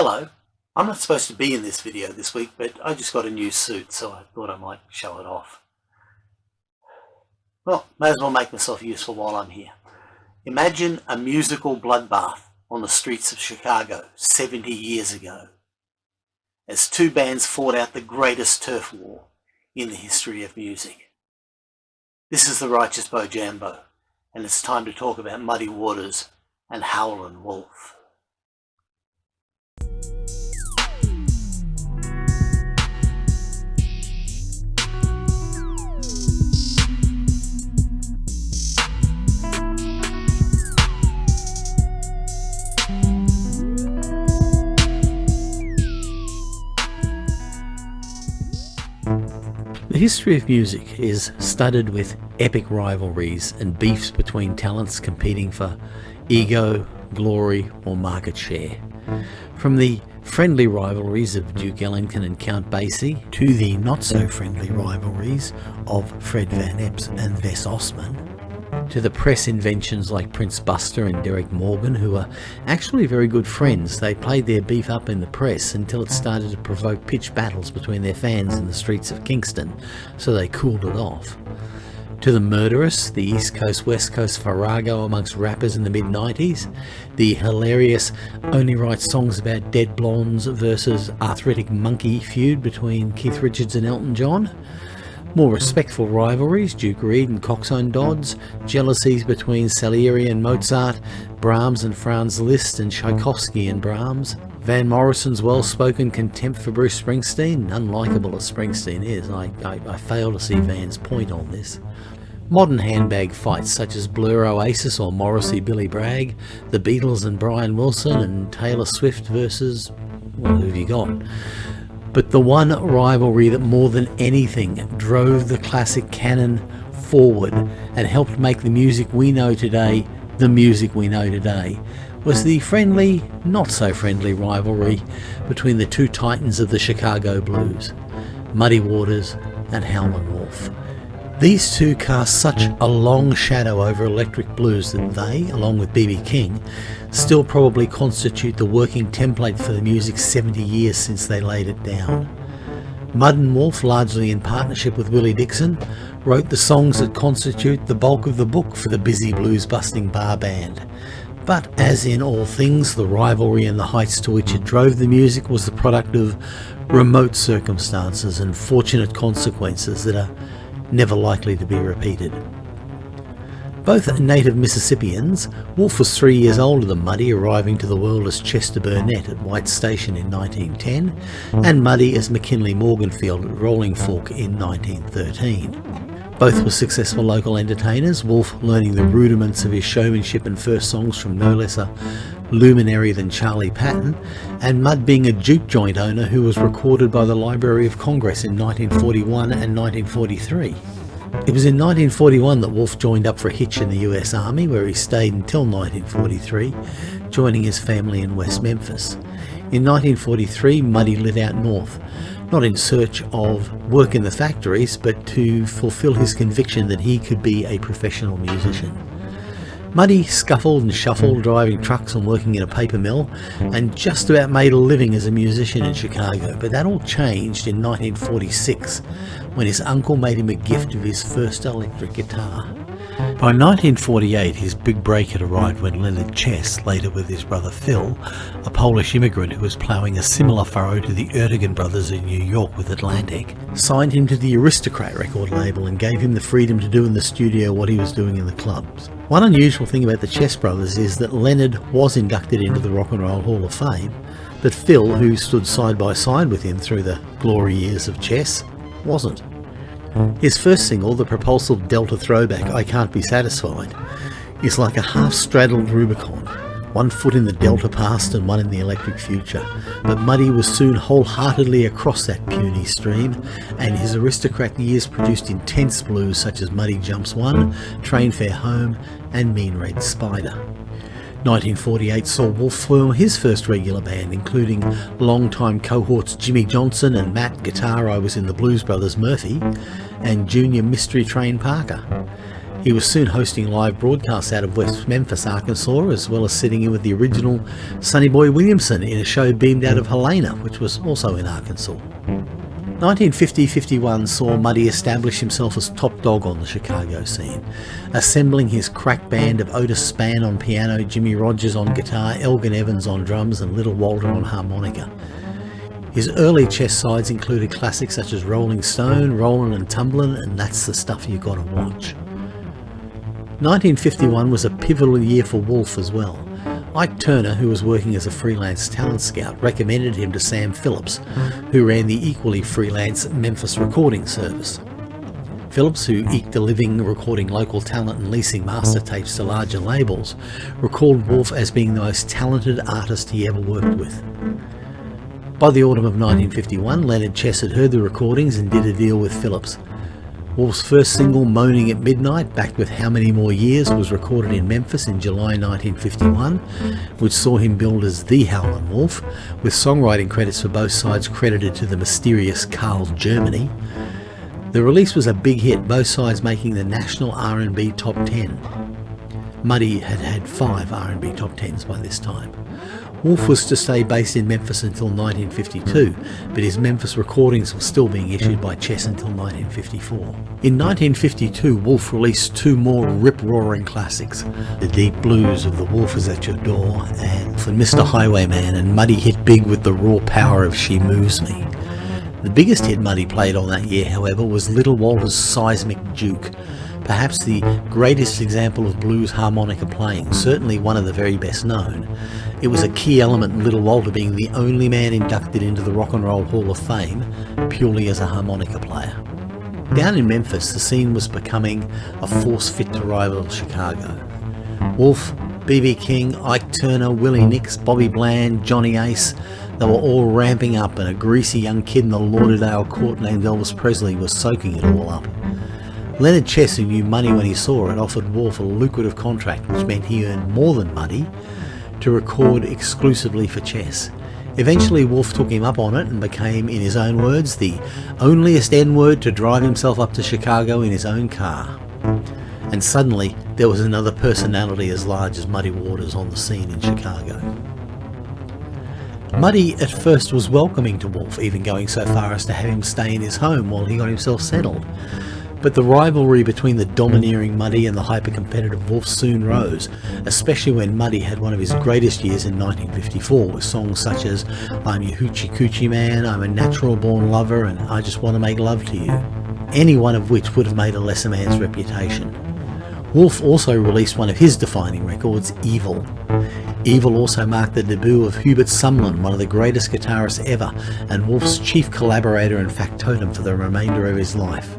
Hello, I'm not supposed to be in this video this week, but I just got a new suit, so I thought I might show it off. Well, may as well make myself useful while I'm here. Imagine a musical bloodbath on the streets of Chicago 70 years ago, as two bands fought out the greatest turf war in the history of music. This is the Righteous Bojambo, and it's time to talk about Muddy Waters and Howlin' Wolf. The history of music is studded with epic rivalries and beefs between talents competing for ego, glory or market share. From the friendly rivalries of Duke Ellington and Count Basie to the not so friendly rivalries of Fred Van Eps and Vess Ossman to the press inventions like Prince Buster and Derrick Morgan, who are actually very good friends. They played their beef up in the press until it started to provoke pitched battles between their fans in the streets of Kingston, so they cooled it off. To the murderous, the East Coast West Coast farrago amongst rappers in the mid 90s, the hilarious only write songs about dead blondes versus arthritic monkey feud between Keith Richards and Elton John, more respectful rivalries, Duke Reid and Coxsone Dodds, jealousies between Salieri and Mozart, Brahms and Franz Liszt and Tchaikovsky and Brahms, Van Morrison's well-spoken contempt for Bruce Springsteen, unlikable as Springsteen is, I, I, I fail to see Van's point on this. Modern handbag fights such as Blur Oasis or Morrissey Billy Bragg, the Beatles and Brian Wilson and Taylor Swift versus, well, who have you got? But the one rivalry that more than anything drove the classic canon forward and helped make the music we know today the music we know today was the friendly, not so friendly rivalry between the two titans of the Chicago blues, Muddy Waters and Howlin' Wolf. These two cast such a long shadow over electric blues that they, along with B.B. King, still probably constitute the working template for the music 70 years since they laid it down. Muddy Wolf, largely in partnership with Willie Dixon, wrote the songs that constitute the bulk of the book for the busy blues-busting bar band. But as in all things, the rivalry and the heights to which it drove the music was the product of remote circumstances and fortunate consequences that are never likely to be repeated. Both native Mississippians, Wolf was three years older than Muddy, arriving to the world as Chester Burnett at White Station in 1910, and Muddy as McKinley Morganfield at Rolling Fork in 1913. Both were successful local entertainers, Wolf learning the rudiments of his showmanship and first songs from no less a luminary than Charlie Patton, and Mud being a juke joint owner who was recorded by the Library of Congress in 1941 and 1943. It was in 1941 that Wolf joined up for a hitch in the US Army where he stayed until 1943, joining his family in West Memphis. In 1943 Muddy lit out north, not in search of work in the factories but to fulfill his conviction that he could be a professional musician. Muddy scuffled and shuffled, driving trucks and working in a paper mill, and just about made a living as a musician in Chicago. But that all changed in 1946, when his uncle made him a gift of his first electric guitar. By 1948 his big break had arrived when Leonard Chess, later with his brother Phil, a Polish immigrant who was ploughing a similar furrow to the Ertegun brothers in New York with Atlantic, signed him to the Aristocrat record label and gave him the freedom to do in the studio what he was doing in the clubs. One unusual thing about the Chess brothers is that Leonard was inducted into the Rock and Roll Hall of Fame, but Phil, who stood side by side with him through the glory years of chess, wasn't. His first single, the propulsive Delta throwback I Can't Be Satisfied, is like a half-straddled Rubicon, one foot in the Delta past and one in the electric future. But Muddy was soon wholeheartedly across that puny stream, and his aristocrat years produced intense blues such as Muddy Jumps 1, Train Fare Home, and Mean Red Spider. 1948 saw Wolf form his first regular band, including longtime cohorts Jimmy Johnson and Matt Guitar I Was in the Blues Brothers Murphy, and junior Mystery Train Parker. He was soon hosting live broadcasts out of West Memphis, Arkansas, as well as sitting in with the original Sonny Boy Williamson in a show beamed out of Helena, which was also in Arkansas. 1950-51 saw Muddy establish himself as top dog on the Chicago scene, assembling his crack band of Otis Spann on piano, Jimmy Rogers on guitar, Elgin Evans on drums and Little Walter on harmonica. His early chess sides included classics such as Rolling Stone, Rollin' and Tumblin' and That's the Stuff You Gotta Watch. 1951 was a pivotal year for Wolf as well. Ike Turner, who was working as a freelance talent scout, recommended him to Sam Phillips, who ran the equally freelance Memphis Recording Service. Phillips, who eked a living recording local talent and leasing master tapes to larger labels, recalled Wolf as being the most talented artist he ever worked with. By the autumn of 1951, Leonard Chess had heard the recordings and did a deal with Phillips. Wolf's first single, Moaning at Midnight, backed with How Many More Years, was recorded in Memphis in July 1951, which saw him billed as The Howlin' Wolf, with songwriting credits for both sides credited to the mysterious Carl Germany. The release was a big hit, both sides making the national R&B top 10. Muddy had had five R&B top 10s by this time. Wolf was to stay based in Memphis until 1952, but his Memphis recordings were still being issued by Chess until 1954. In 1952, Wolf released two more rip-roaring classics, The Deep Blues of The Wolf Is At Your Door and For Mr. Highwayman, and Muddy hit big with the raw power of She Moves Me. The biggest hit Muddy played on that year, however, was Little Walter's Seismic Juke, perhaps the greatest example of blues harmonica playing, certainly one of the very best known. It was a key element in Little Walter being the only man inducted into the Rock and Roll Hall of Fame purely as a harmonica player. Down in Memphis, the scene was becoming a force fit to rival Chicago. Wolf, B.B. King, Ike Turner, Willie Nix, Bobby Bland, Johnny Ace, they were all ramping up and a greasy young kid in the Lauderdale court named Elvis Presley was soaking it all up. Leonard Chess, who knew money when he saw it, offered Wolf a lucrative contract which meant he earned more than money to record exclusively for chess. Eventually Wolf took him up on it and became, in his own words, the onlyest N-word to drive himself up to Chicago in his own car. And suddenly there was another personality as large as Muddy Waters on the scene in Chicago. Muddy at first was welcoming to Wolf, even going so far as to have him stay in his home while he got himself settled. But the rivalry between the domineering Muddy and the hyper-competitive Wolf soon rose, especially when Muddy had one of his greatest years in 1954 with songs such as I'm your hoochie coochie man, I'm a natural born lover and I just want to make love to you, any one of which would have made a lesser man's reputation. Wolf also released one of his defining records, Evil. Evil also marked the debut of Hubert Sumlin, one of the greatest guitarists ever, and Wolf's chief collaborator and factotum for the remainder of his life.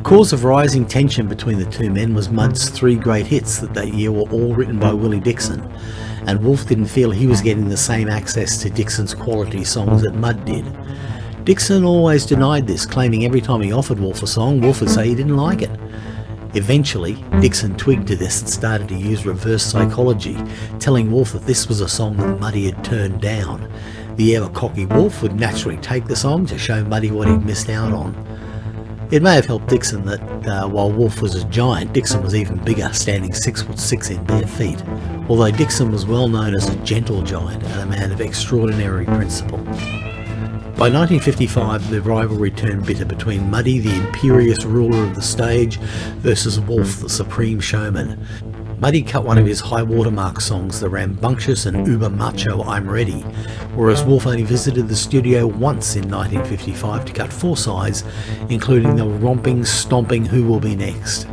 A cause of rising tension between the two men was Mud's three great hits that that year were all written by Willie Dixon, and Wolf didn't feel he was getting the same access to Dixon's quality songs that Mud did. Dixon always denied this, claiming every time he offered Wolf a song, Wolf would say he didn't like it. Eventually, Dixon twigged to this and started to use reverse psychology, telling Wolf that this was a song that Muddy had turned down. The ever cocky Wolf would naturally take the song to show Muddy what he'd missed out on. It may have helped Dixon that uh, while Wolf was a giant, Dixon was even bigger, standing 6 foot 6 in bare feet, although Dixon was well known as a gentle giant and a man of extraordinary principle. By 1955 the rivalry turned bitter between Muddy, the imperious ruler of the stage, versus Wolf, the supreme showman. Muddy cut one of his high watermark songs, the rambunctious and uber macho I'm Ready, whereas Wolf only visited the studio once in 1955 to cut four sides, including the romping, stomping Who Will Be Next.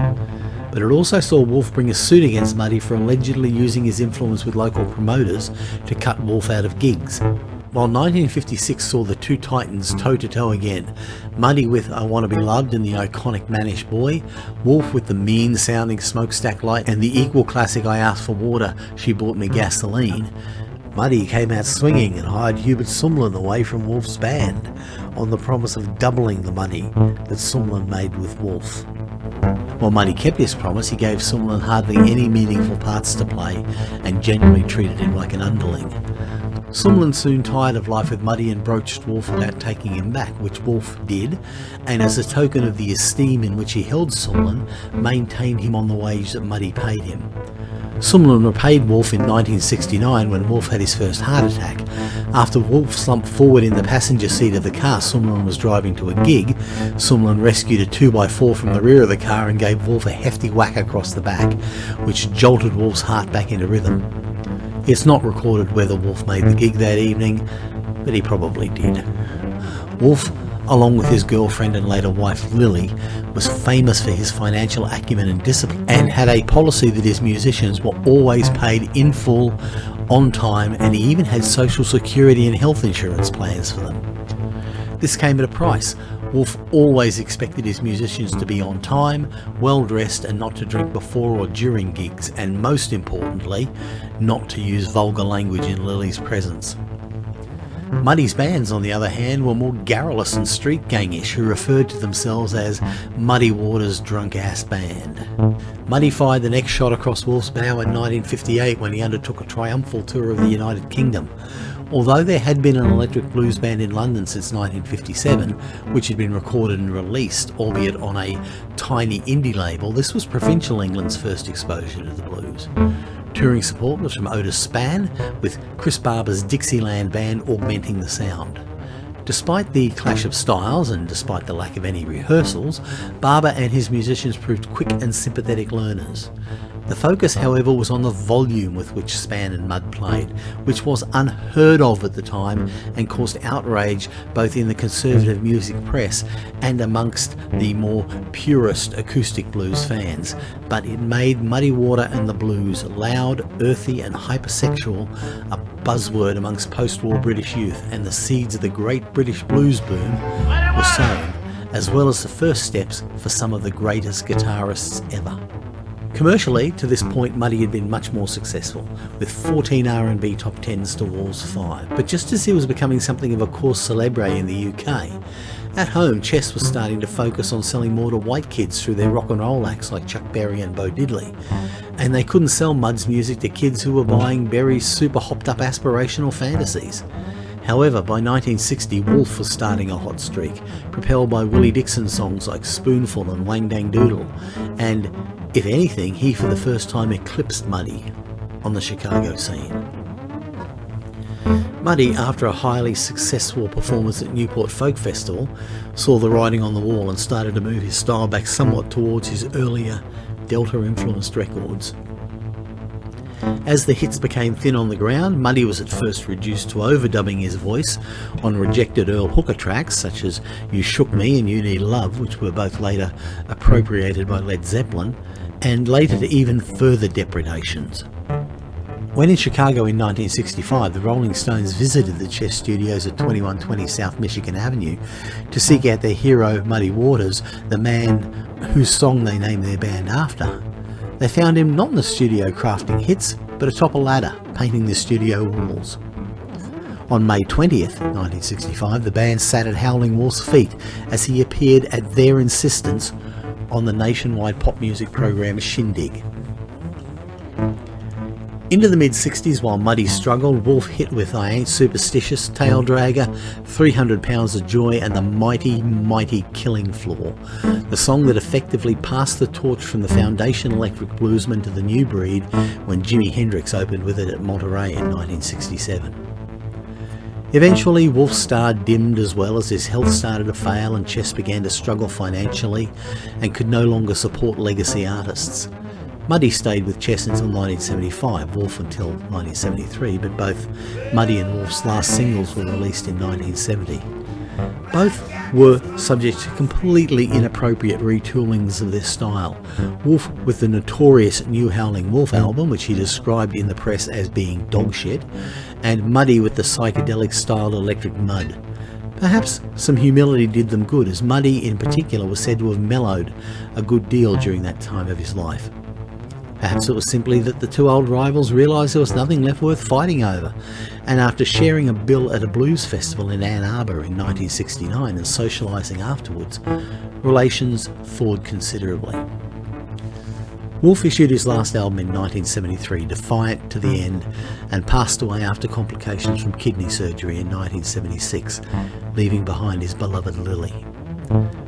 But it also saw Wolf bring a suit against Muddy for allegedly using his influence with local promoters to cut Wolf out of gigs. While 1956 saw the two titans toe-to-toe again, Muddy with I Want to Be Loved and the iconic Mannish Boy, Wolf with the mean-sounding Smokestack Light and the equal classic I Asked for Water, She Bought Me Gasoline, Muddy came out swinging and hired Hubert Sumlin away from Wolf's band on the promise of doubling the money that Sumlin made with Wolf. While Muddy kept his promise, he gave Sumlin hardly any meaningful parts to play and generally treated him like an underling. Sumlin soon tired of life with Muddy and broached Wolf about taking him back, which Wolf did, and as a token of the esteem in which he held Sumlin, maintained him on the wage that Muddy paid him. Sumlin repaid Wolf in 1969 when Wolf had his first heart attack. After Wolf slumped forward in the passenger seat of the car Sumlin was driving to a gig, Sumlin rescued a 2x4 from the rear of the car and gave Wolf a hefty whack across the back, which jolted Wolf's heart back into rhythm. It's not recorded whether Wolf made the hmm. gig that evening, but he probably did. Wolf, along with his girlfriend and later wife Lily, was famous for his financial acumen and discipline and had a policy that his musicians were always paid in full, on time, and he even had social security and health insurance plans for them. This came at a price. Wolf always expected his musicians to be on time, well dressed and not to drink before or during gigs and most importantly, not to use vulgar language in Lily's presence. Muddy's bands, on the other hand, were more garrulous and street gangish, who referred to themselves as Muddy Waters Drunk Ass Band. Muddy fired the next shot across Wolf's bow in 1958 when he undertook a triumphal tour of the United Kingdom. Although there had been an electric blues band in London since 1957, which had been recorded and released, albeit on a tiny indie label, this was provincial England's first exposure to the blues. Touring support was from Otis Spann, with Chris Barber's Dixieland Band augmenting the sound. Despite the clash of styles and despite the lack of any rehearsals, Barber and his musicians proved quick and sympathetic learners. The focus, however, was on the volume with which Spann and Mudd played, which was unheard of at the time and caused outrage both in the conservative music press and amongst the more purist acoustic blues fans. But it made Muddy Water and the Blues loud, earthy and hypersexual, a buzzword amongst post-war British youth, and the seeds of the great British blues boom were sown, as well as the first steps for some of the greatest guitarists ever. Commercially, to this point Muddy had been much more successful, with 14 R&B top 10s to Wolf's 5. But just as he was becoming something of a cause celebre in the UK, at home Chess was starting to focus on selling more to white kids through their rock and roll acts like Chuck Berry and Bo Diddley. And they couldn't sell Mudd's music to kids who were buying Berry's super hopped up aspirational fantasies. However, by 1960 Wolf was starting a hot streak, propelled by Willie Dixon songs like Spoonful and Wang Dang Doodle, and if anything, he for the first time eclipsed Muddy on the Chicago scene. Muddy, after a highly successful performance at Newport Folk Festival, saw the writing on the wall and started to move his style back somewhat towards his earlier Delta-influenced records. As the hits became thin on the ground, Muddy was at first reduced to overdubbing his voice on rejected Earl Hooker tracks such as You Shook Me and You Need Love, which were both later appropriated by Led Zeppelin, and later to even further depredations. When in Chicago in 1965, the Rolling Stones visited the Chess Studios at 2120 South Michigan Avenue to seek out their hero Muddy Waters, the man whose song they named their band after. They found him not in the studio crafting hits, but atop a ladder, painting the studio walls. On May 20th, 1965, the band sat at Howling Wolf's feet as he appeared at their insistence on the nationwide pop music program Shindig. Into the mid-60s while Muddy struggled, Wolf hit with I Ain't Superstitious, Tail Dragger, 300 Pounds of Joy and the mighty, mighty Killing Floor, the song that effectively passed the torch from the foundation electric bluesman to the new breed when Jimi Hendrix opened with it at Monterey in 1967. Eventually, Wolf's star dimmed as well as his health started to fail and Chess began to struggle financially and could no longer support legacy artists. Muddy stayed with Chess until 1975, Wolf until 1973, but both Muddy and Wolf's last singles were released in 1970. Both were subject to completely inappropriate retoolings of their style. Wolf with the notorious New Howling Wolf album, which he described in the press as being dog shit, and Muddy with the psychedelic styled Electric Mud. Perhaps some humility did them good, as Muddy in particular was said to have mellowed a good deal during that time of his life. Perhaps it mm. was simply that the two old rivals realised there was nothing left worth fighting over, and after sharing a bill at a blues festival in Ann Arbor in 1969 and socialising afterwards, relations thawed considerably. Wolf issued his last album in 1973, defiant to the mm. end, and passed away after complications from kidney surgery in 1976, leaving behind his beloved Lily.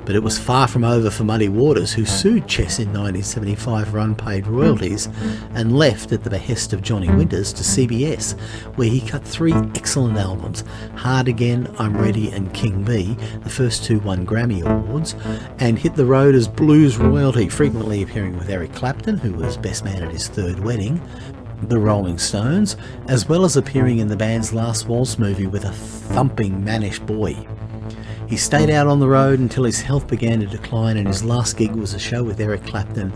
But it was far from over for Muddy Waters, who sued Chess in 1975 for unpaid royalties and left at the behest of Johnny Winters to CBS, where he cut three excellent albums Hard Again, I'm Ready, and King Bee, the first two won Grammy Awards, and hit the road as blues royalty, frequently appearing with Eric Clapton, who was best man at his third wedding, the Rolling Stones, as well as appearing in the band's Last Waltz movie with a thumping mannish boy. He stayed out on the road until his health began to decline and his last gig was a show with Eric Clapton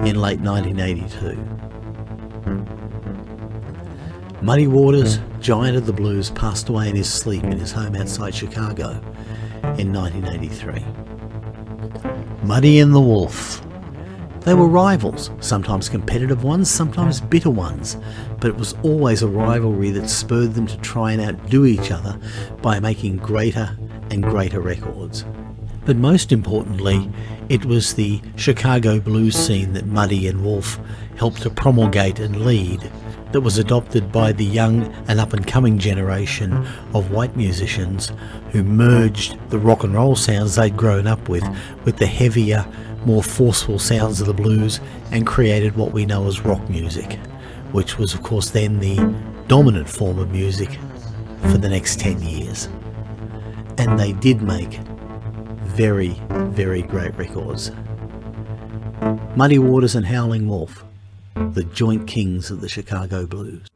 in late 1982. Muddy Waters, giant of the blues, passed away in his sleep in his home outside Chicago in 1983. Muddy and the Wolf. They were rivals, sometimes competitive ones, sometimes bitter ones, but it was always a rivalry that spurred them to try and outdo each other by making greater and greater records. But most importantly, it was the Chicago blues scene that Muddy and Wolf helped to promulgate and lead that was adopted by the young and up and coming generation of white musicians who merged the rock and roll sounds they'd grown up with with the heavier, more forceful sounds of the blues and created what we know as rock music, which was of course then the dominant form of music for the next 10 years and they did make very, very great records. Muddy Waters and Howling Wolf, the joint kings of the Chicago blues.